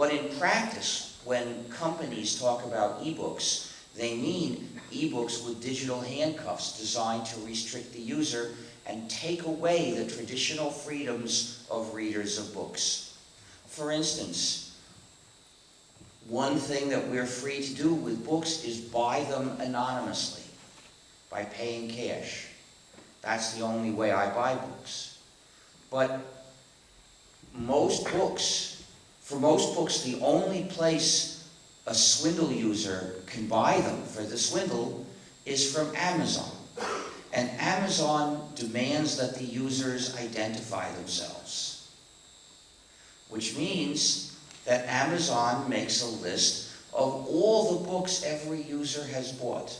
But in practice, when companies talk about ebooks, they mean ebooks with digital handcuffs designed to restrict the user and take away the traditional freedoms of readers of books. For instance, one thing that we're free to do with books is buy them anonymously by paying cash. That's the only way I buy books. But most books, for most books, the only place a swindle user can buy them for the swindle is from Amazon. And Amazon demands that the users identify themselves. Which means that Amazon makes a list of all the books every user has bought.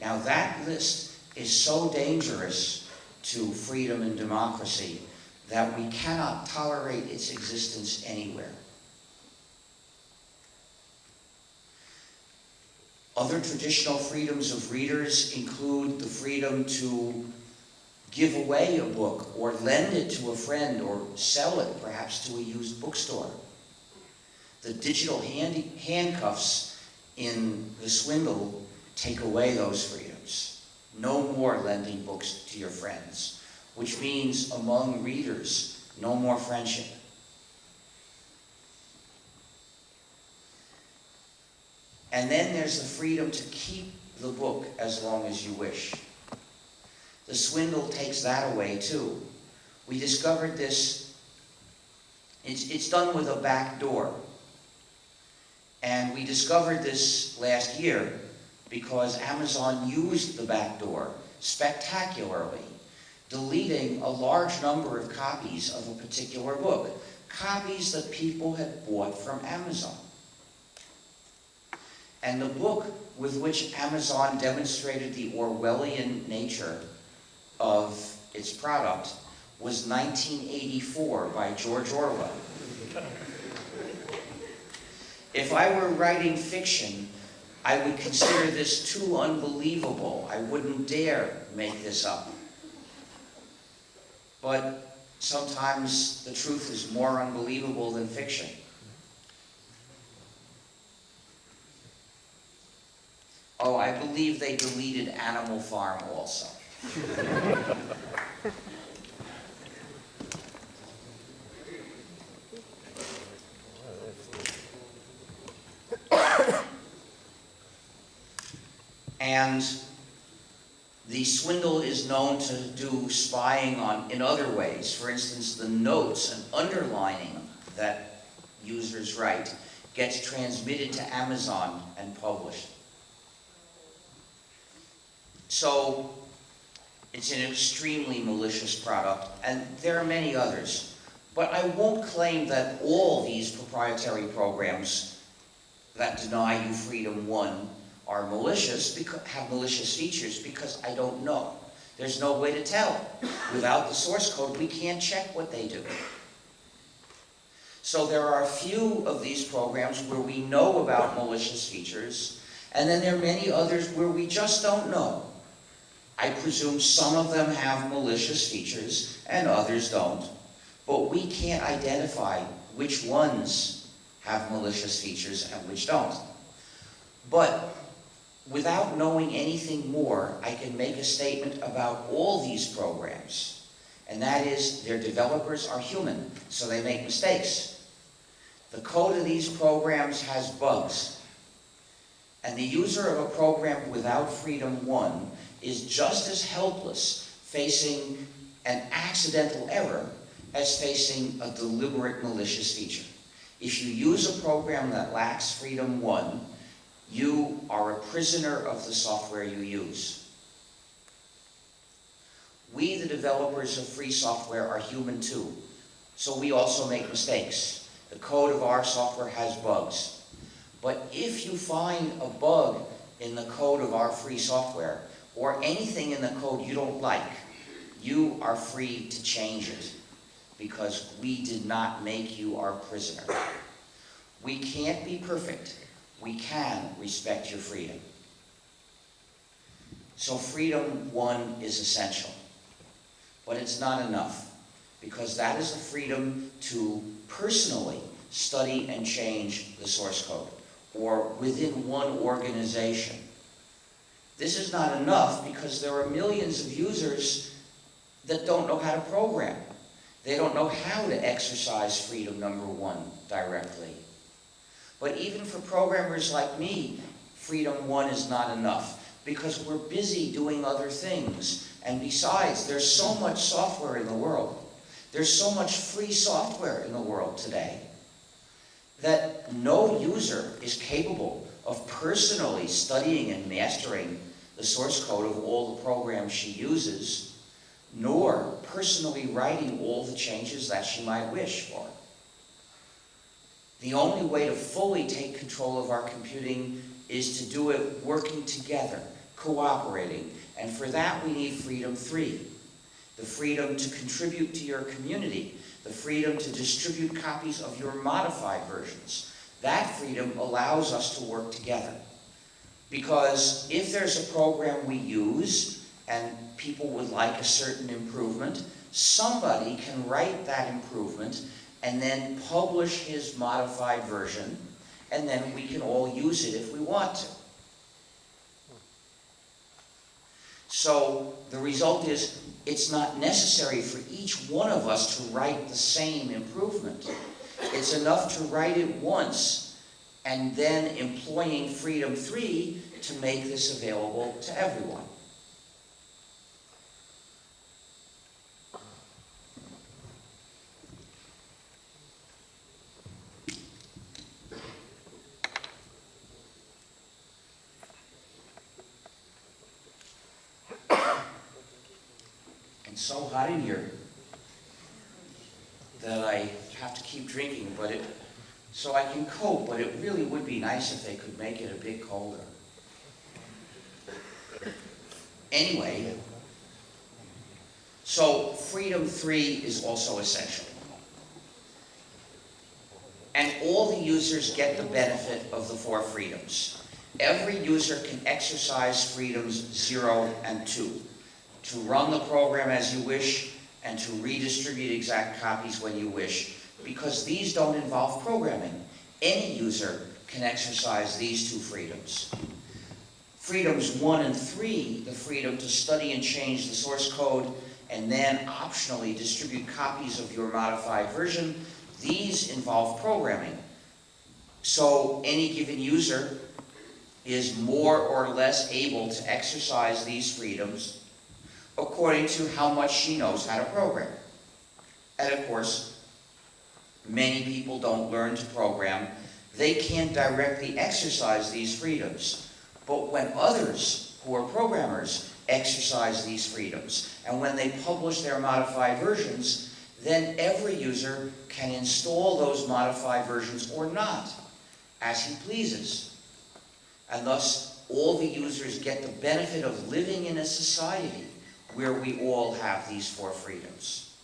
Now that list is so dangerous to freedom and democracy that we cannot tolerate its existence anywhere. Other traditional freedoms of readers include the freedom to give away a book or lend it to a friend or sell it perhaps to a used bookstore. The digital handcuffs in the swindle take away those freedoms. No more lending books to your friends, which means among readers, no more friendship. And then there's the freedom to keep the book as long as you wish. The swindle takes that away too. We discovered this, it's, it's done with a back door. And we discovered this last year because Amazon used the back door spectacularly, deleting a large number of copies of a particular book, copies that people had bought from Amazon. And the book with which Amazon demonstrated the Orwellian nature of its product was 1984 by George Orwell. If I were writing fiction, I would consider this too unbelievable. I wouldn't dare make this up. But sometimes the truth is more unbelievable than fiction. Oh, I believe they deleted Animal Farm also. and the swindle is known to do spying on in other ways. For instance, the notes and underlining that users write gets transmitted to Amazon and published. So it's an extremely malicious product, and there are many others. But I won't claim that all these proprietary programs that deny you freedom one are malicious, because, have malicious features, because I don't know. There's no way to tell. Without the source code, we can't check what they do. So there are a few of these programs where we know about malicious features, and then there are many others where we just don't know. I presume some of them have malicious features and others don't. But we can't identify which ones have malicious features and which don't. But without knowing anything more, I can make a statement about all these programs. And that is, their developers are human, so they make mistakes. The code of these programs has bugs. And the user of a program without Freedom 1 is just as helpless facing an accidental error as facing a deliberate malicious feature. If you use a program that lacks freedom one, you are a prisoner of the software you use. We, the developers of free software, are human too, so we also make mistakes. The code of our software has bugs. But if you find a bug in the code of our free software, or anything in the code you don't like, you are free to change it because we did not make you our prisoner. We can't be perfect. We can respect your freedom. So freedom, one, is essential. But it's not enough because that is the freedom to personally study and change the source code, or within one organization. This is not enough because there are millions of users that don't know how to program. They don't know how to exercise freedom number one directly. But even for programmers like me, freedom one is not enough because we're busy doing other things. And besides, there's so much software in the world. There's so much free software in the world today that no user is capable of personally studying and mastering the source code of all the programs she uses, nor personally writing all the changes that she might wish for. The only way to fully take control of our computing is to do it working together, cooperating, and for that we need freedom three. The freedom to contribute to your community, the freedom to distribute copies of your modified versions. That freedom allows us to work together. Because if there's a program we use and people would like a certain improvement, somebody can write that improvement and then publish his modified version, and then we can all use it if we want to. So the result is it's not necessary for each one of us to write the same improvement. It's enough to write it once and then employing Freedom 3 to make this available to everyone. In here that I have to keep drinking, but it, so I can cope, but it really would be nice if they could make it a bit colder. Anyway, so freedom three is also essential. And all the users get the benefit of the four freedoms. Every user can exercise freedoms zero and two. To run the program as you wish and to redistribute exact copies when you wish. Because these don't involve programming. Any user can exercise these two freedoms. Freedoms one and three, the freedom to study and change the source code and then optionally distribute copies of your modified version, these involve programming. So any given user is more or less able to exercise these freedoms according to how much she knows how to program. And of course, many people don't learn to program. They can't directly exercise these freedoms. But when others who are programmers exercise these freedoms, and when they publish their modified versions, then every user can install those modified versions or not, as he pleases. And thus, all the users get the benefit of living in a society where we all have these four freedoms.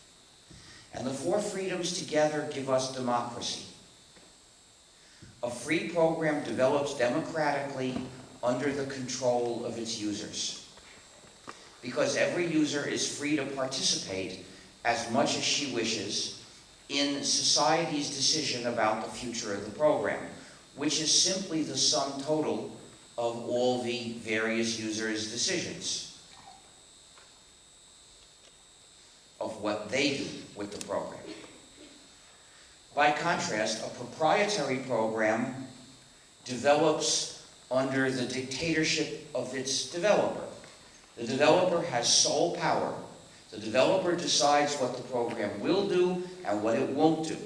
And the four freedoms together give us democracy. A free program develops democratically under the control of its users. Because every user is free to participate as much as she wishes in society's decision about the future of the program, which is simply the sum total of all the various users' decisions of what they do with the program. By contrast, a proprietary program develops under the dictatorship of its developer. The developer has sole power. The developer decides what the program will do and what it won't do.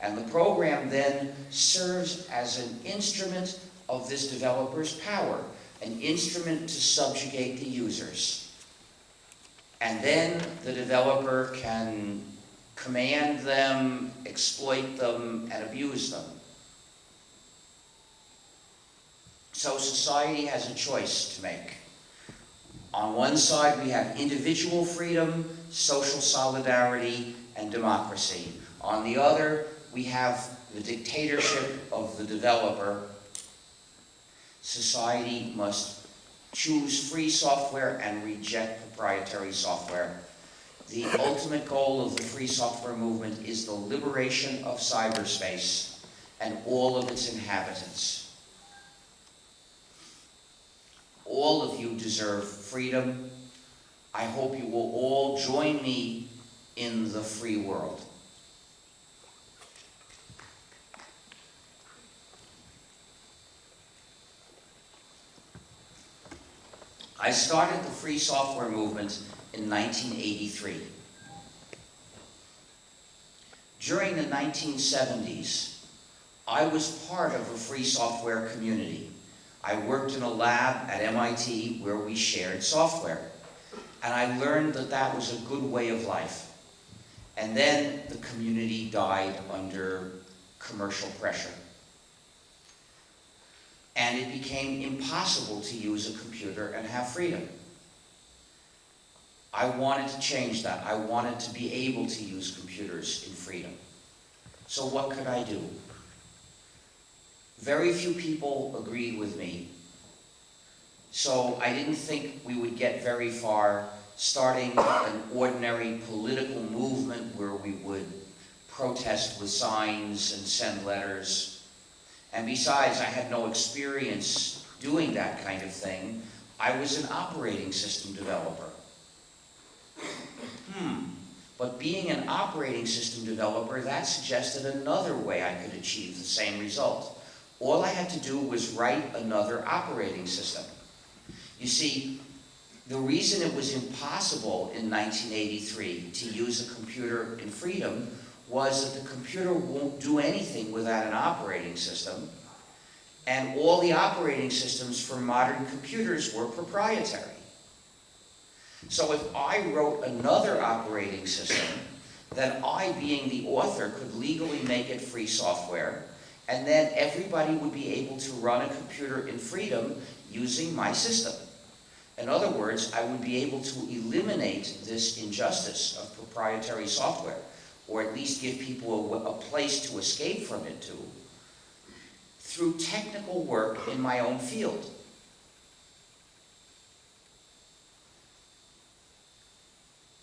And the program then serves as an instrument of this developer's power, an instrument to subjugate the users. And then the developer can command them, exploit them, and abuse them. So society has a choice to make. On one side, we have individual freedom, social solidarity, and democracy. On the other, we have the dictatorship of the developer. Society must choose free software and reject proprietary software. The ultimate goal of the free software movement is the liberation of cyberspace and all of its inhabitants. All of you deserve freedom. I hope you will all join me in the free world. I started the free software movement in 1983. During the 1970s, I was part of a free software community. I worked in a lab at MIT where we shared software. And I learned that that was a good way of life. And then the community died under commercial pressure. And it became impossible to use a computer and have freedom. I wanted to change that. I wanted to be able to use computers in freedom. So what could I do? Very few people agreed with me. So I didn't think we would get very far starting an ordinary political movement where we would protest with signs and send letters. And besides, I had no experience doing that kind of thing. I was an operating system developer. Hmm. But being an operating system developer, that suggested another way I could achieve the same result. All I had to do was write another operating system. You see, the reason it was impossible in 1983 to use a computer in freedom was that the computer won't do anything without an operating system, and all the operating systems for modern computers were proprietary. So if I wrote another operating system, then I, being the author, could legally make it free software, and then everybody would be able to run a computer in freedom using my system. In other words, I would be able to eliminate this injustice of proprietary software, or at least give people a, a place to escape from it to, through technical work in my own field.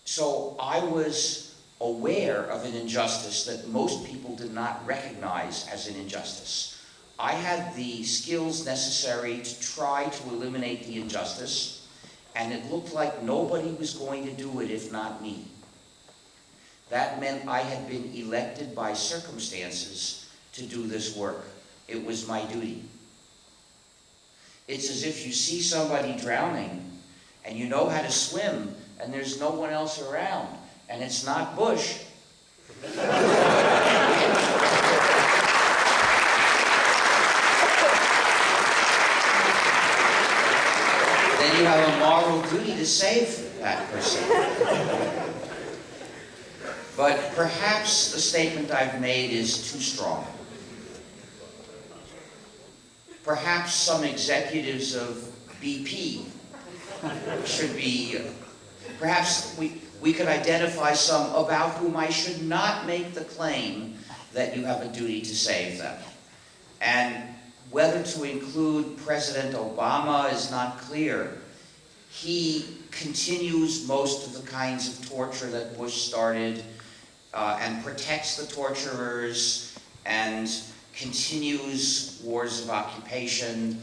So I was aware of an injustice that most people did not recognize as an injustice. I had the skills necessary to try to eliminate the injustice, and it looked like nobody was going to do it if not me. That meant I had been elected by circumstances to do this work. It was my duty. It's as if you see somebody drowning and you know how to swim and there's no one else around and it's not Bush. then you have a moral duty to save that person. But perhaps the statement I've made is too strong. Perhaps some executives of BP should be, perhaps we, we could identify some about whom I should not make the claim that you have a duty to save them. And whether to include President Obama is not clear. He continues most of the kinds of torture that Bush started uh, and protects the torturers and continues wars of occupation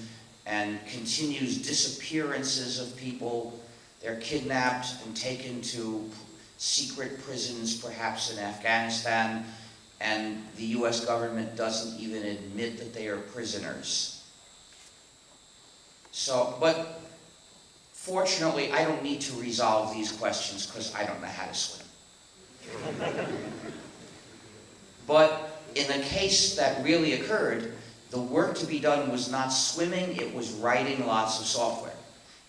and continues disappearances of people. They're kidnapped and taken to secret prisons, perhaps in Afghanistan, and the US government doesn't even admit that they are prisoners. So, but fortunately, I don't need to resolve these questions because I don't know how to swim. but in the case that really occurred, the work to be done was not swimming, it was writing lots of software.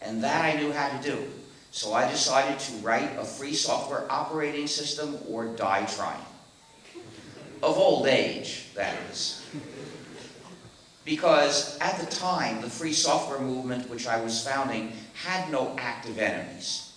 And that I knew how to do. So I decided to write a free software operating system or die trying. Of old age, that is. Because at the time, the free software movement which I was founding had no active enemies.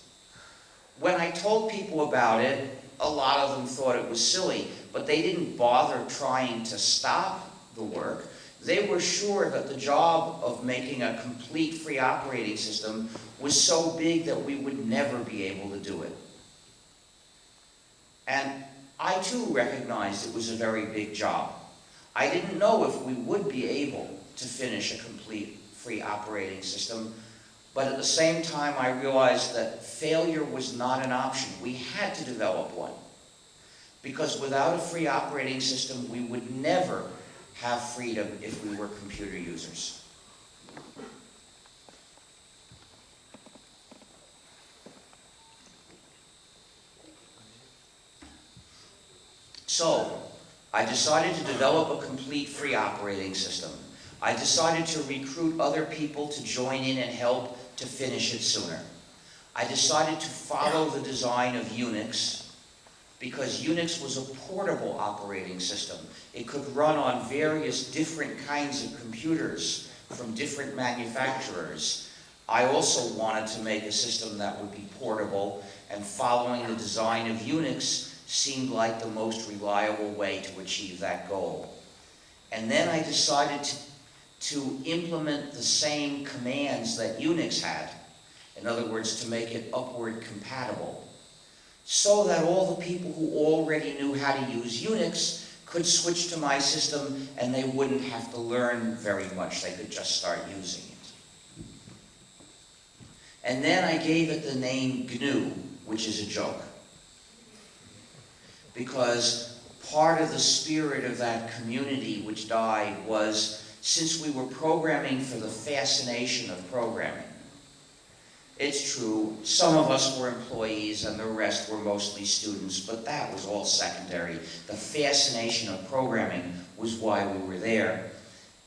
When I told people about it, a lot of them thought it was silly, but they didn't bother trying to stop the work they were sure that the job of making a complete free operating system was so big that we would never be able to do it. And I too recognized it was a very big job. I didn't know if we would be able to finish a complete free operating system, but at the same time I realized that failure was not an option. We had to develop one. Because without a free operating system, we would never have freedom if we were computer users. So, I decided to develop a complete free operating system. I decided to recruit other people to join in and help to finish it sooner. I decided to follow the design of Unix because Unix was a portable operating system. It could run on various different kinds of computers from different manufacturers. I also wanted to make a system that would be portable, and following the design of Unix seemed like the most reliable way to achieve that goal. And then I decided to, to implement the same commands that Unix had. In other words, to make it upward compatible. So that all the people who already knew how to use Unix could switch to my system and they wouldn't have to learn very much. They could just start using it. And then I gave it the name GNU, which is a joke because part of the spirit of that community which died was since we were programming for the fascination of programming. It's true, some of us were employees and the rest were mostly students, but that was all secondary. The fascination of programming was why we were there.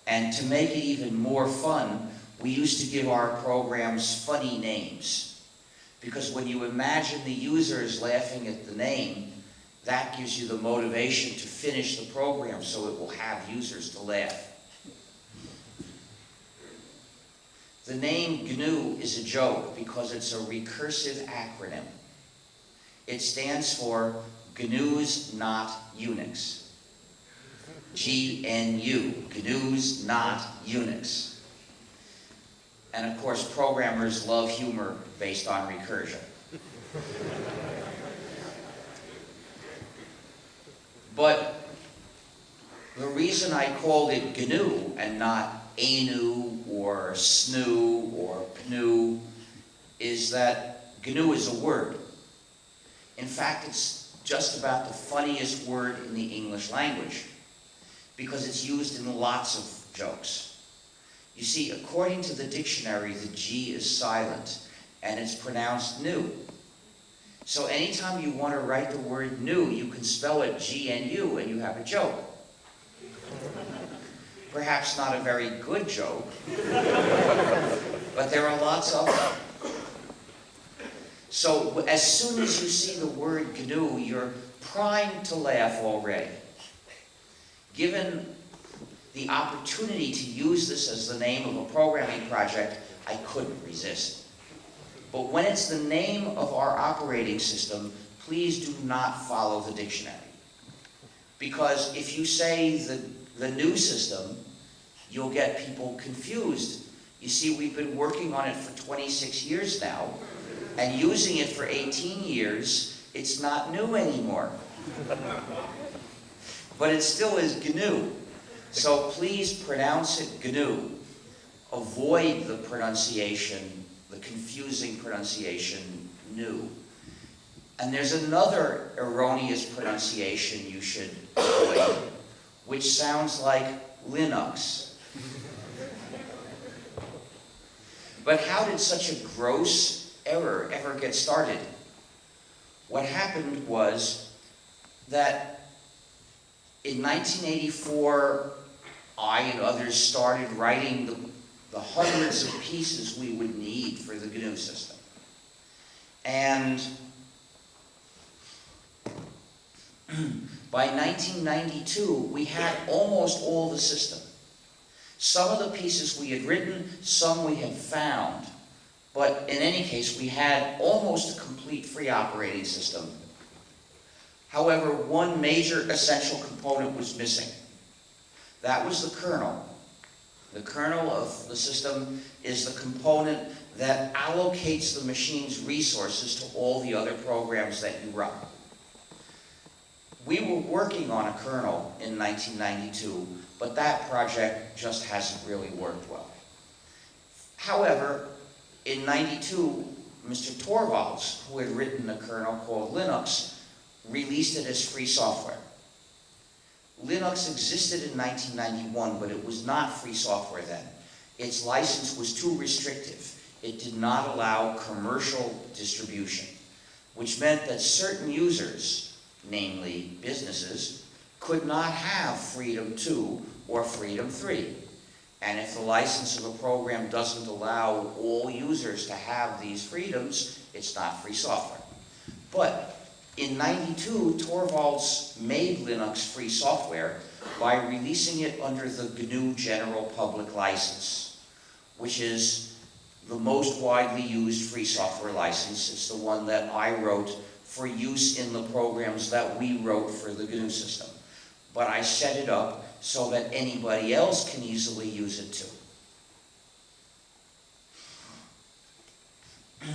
And to make it even more fun, we used to give our programs funny names. Because when you imagine the users laughing at the name, that gives you the motivation to finish the program so it will have users to laugh. The name GNU is a joke because it's a recursive acronym. It stands for GNU's Not Unix. G-N-U, GNU's Not Unix. And of course, programmers love humor based on recursion. But the reason I called it GNU and not ANU or SNU or PNU is that GNU is a word. In fact, it's just about the funniest word in the English language because it's used in lots of jokes. You see, according to the dictionary, the G is silent and it's pronounced new. So anytime you want to write the word new, you can spell it G-N-U and you have a joke. Perhaps not a very good joke, but there are lots of them. So as soon as you see the word GNU, you're primed to laugh already. Given the opportunity to use this as the name of a programming project, I couldn't resist. But when it's the name of our operating system, please do not follow the dictionary. Because if you say the, the new system, you'll get people confused. You see, we've been working on it for 26 years now, and using it for 18 years, it's not new anymore. but it still is GNU. So please pronounce it GNU. Avoid the pronunciation the confusing pronunciation new. And there's another erroneous pronunciation you should avoid, which sounds like Linux. But how did such a gross error ever get started? What happened was that in 1984, I and others started writing the the hundreds of pieces we would need for the GNU system. And by 1992, we had almost all the system. Some of the pieces we had written, some we had found. But in any case, we had almost a complete free operating system. However, one major essential component was missing. That was the kernel. The kernel of the system is the component that allocates the machine's resources to all the other programs that you run. We were working on a kernel in 1992, but that project just hasn't really worked well. However, in 92, Mr. Torvalds, who had written a kernel called Linux, released it as free software. Linux existed in 1991, but it was not free software then. Its license was too restrictive. It did not allow commercial distribution, which meant that certain users, namely businesses, could not have Freedom 2 or Freedom 3. And if the license of a program doesn't allow all users to have these freedoms, it's not free software. But in 92, Torvalds made Linux free software by releasing it under the GNU General Public License, which is the most widely used free software license. It's the one that I wrote for use in the programs that we wrote for the GNU system. But I set it up so that anybody else can easily use it too.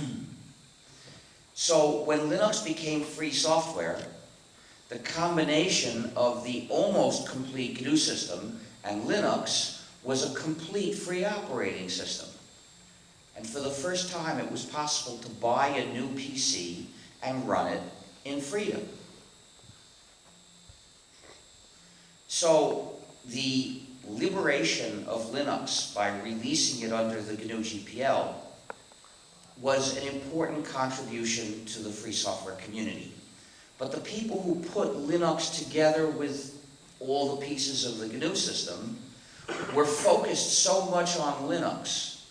so when Linux became free software, the combination of the almost complete GNU system and Linux was a complete free operating system. And for the first time, it was possible to buy a new PC and run it in freedom. So the liberation of Linux by releasing it under the GNU GPL was an important contribution to the free software community. But the people who put Linux together with all the pieces of the GNU system were focused so much on Linux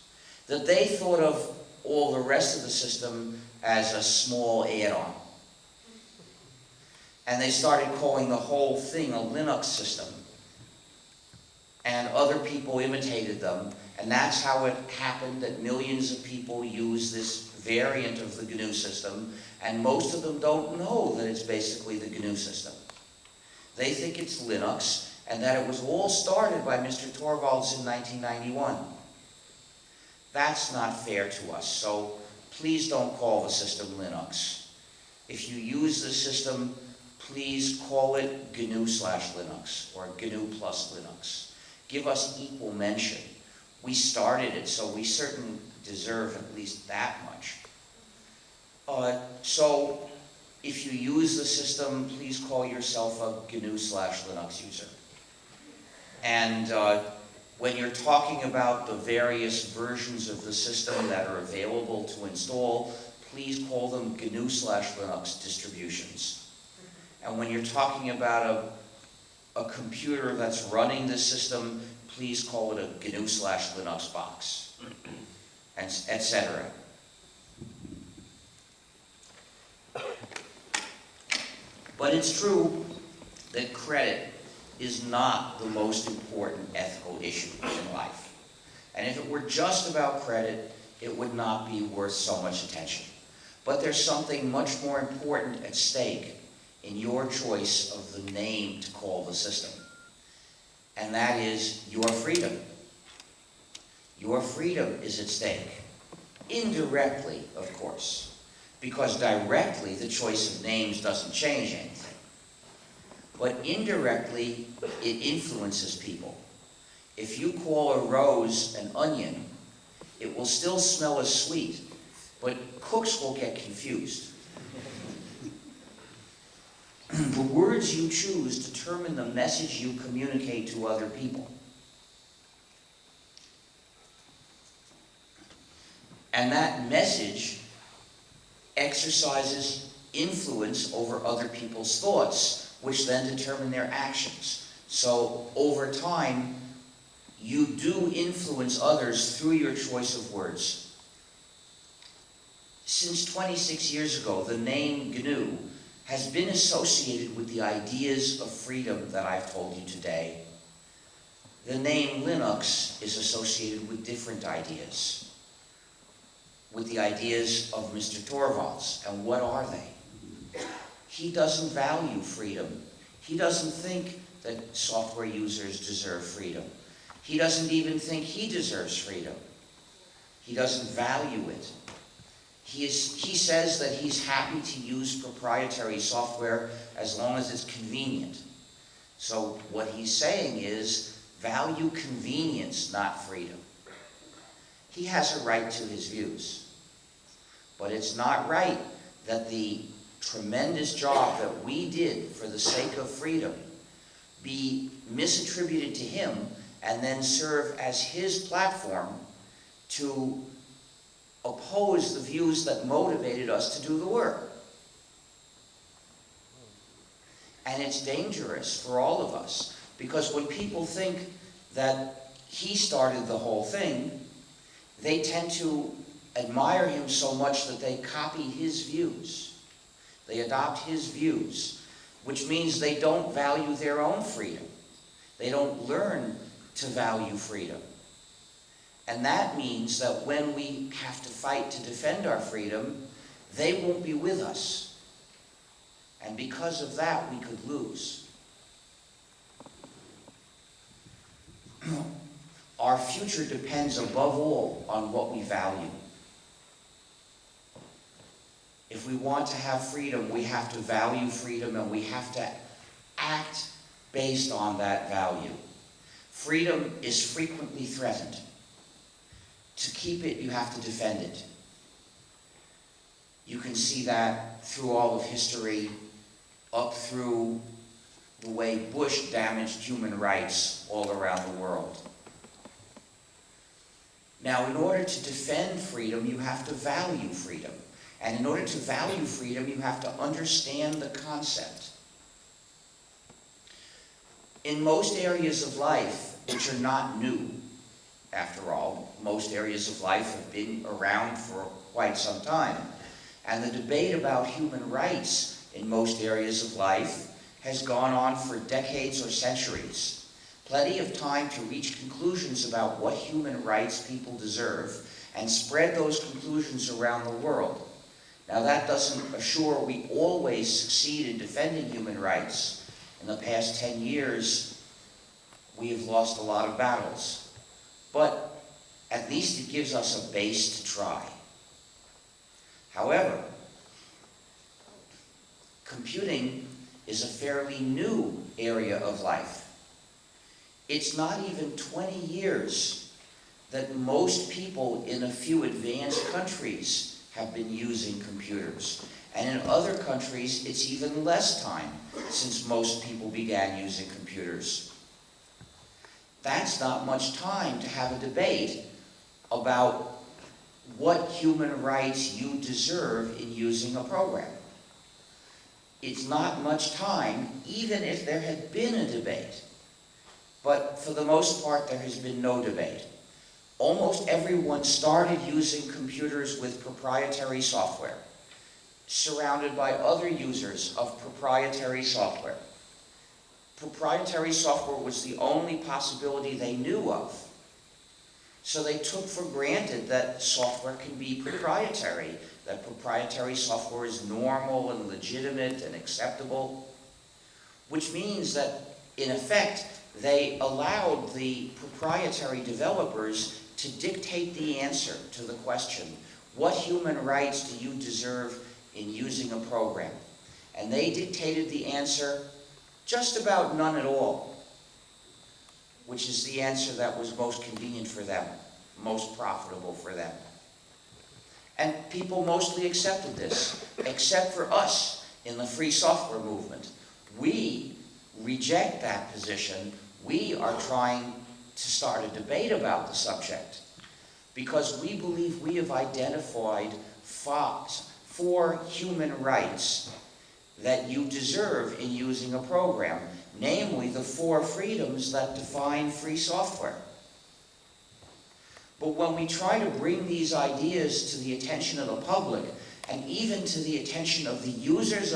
that they thought of all the rest of the system as a small add-on. And they started calling the whole thing a Linux system. And other people imitated them, and that's how it happened that millions of people use this variant of the GNU system, and most of them don't know that it's basically the GNU system. They think it's Linux, and that it was all started by Mr. Torvalds in 1991. That's not fair to us, so please don't call the system Linux. If you use the system, please call it GNU slash Linux or GNU plus Linux. Give us equal mention. We started it, so we certainly deserve at least that much. Uh, so if you use the system, please call yourself a GNU slash Linux user. And uh, when you're talking about the various versions of the system that are available to install, please call them GNU slash Linux distributions. And when you're talking about a, a computer that's running the system, please call it a GNU slash Linux box, and etc. But it's true that credit is not the most important ethical issue in life. And if it were just about credit, it would not be worth so much attention. But there's something much more important at stake in your choice of the name to call the system. And that is your freedom. Your freedom is at stake. Indirectly, of course. Because directly, the choice of names doesn't change anything but indirectly it influences people. If you call a rose an onion, it will still smell as sweet, but cooks will get confused. the words you choose determine the message you communicate to other people. And that message exercises influence over other people's thoughts which then determine their actions. So over time, you do influence others through your choice of words. Since 26 years ago, the name GNU has been associated with the ideas of freedom that I've told you today. The name Linux is associated with different ideas, with the ideas of Mr. Torvalds. And what are they? He doesn't value freedom. He doesn't think that software users deserve freedom. He doesn't even think he deserves freedom. He doesn't value it. He is, he says that he's happy to use proprietary software as long as it's convenient. So what he's saying is, value convenience, not freedom. He has a right to his views. But it's not right that the tremendous job that we did for the sake of freedom be misattributed to him and then serve as his platform to oppose the views that motivated us to do the work. And it's dangerous for all of us, because when people think that he started the whole thing, they tend to admire him so much that they copy his views. They adopt his views, which means they don't value their own freedom. They don't learn to value freedom. And that means that when we have to fight to defend our freedom, they won't be with us. And because of that, we could lose. our future depends above all on what we value. If we want to have freedom, we have to value freedom and we have to act based on that value. Freedom is frequently threatened. To keep it, you have to defend it. You can see that through all of history, up through the way Bush damaged human rights all around the world. Now, in order to defend freedom, you have to value freedom. And in order to value freedom, you have to understand the concept. In most areas of life, which are not new, after all, most areas of life have been around for quite some time. And the debate about human rights in most areas of life has gone on for decades or centuries. Plenty of time to reach conclusions about what human rights people deserve and spread those conclusions around the world. Now that doesn't assure we always succeed in defending human rights. In the past 10 years, we have lost a lot of battles but at least it gives us a base to try. However, computing is a fairly new area of life. It's not even 20 years that most people in a few advanced countries have been using computers. And in other countries, it's even less time since most people began using computers that's not much time to have a debate about what human rights you deserve in using a program. It's not much time, even if there had been a debate. But for the most part, there has been no debate. Almost everyone started using computers with proprietary software, surrounded by other users of proprietary software proprietary software was the only possibility they knew of. So they took for granted that software can be proprietary, that proprietary software is normal and legitimate and acceptable, which means that, in effect, they allowed the proprietary developers to dictate the answer to the question, what human rights do you deserve in using a program? And they dictated the answer just about none at all, which is the answer that was most convenient for them, most profitable for them. And people mostly accepted this, except for us in the free software movement. We reject that position. We are trying to start a debate about the subject because we believe we have identified four human rights that you deserve in using a program, namely the four freedoms that define free software. But when we try to bring these ideas to the attention of the public, and even to the attention of the users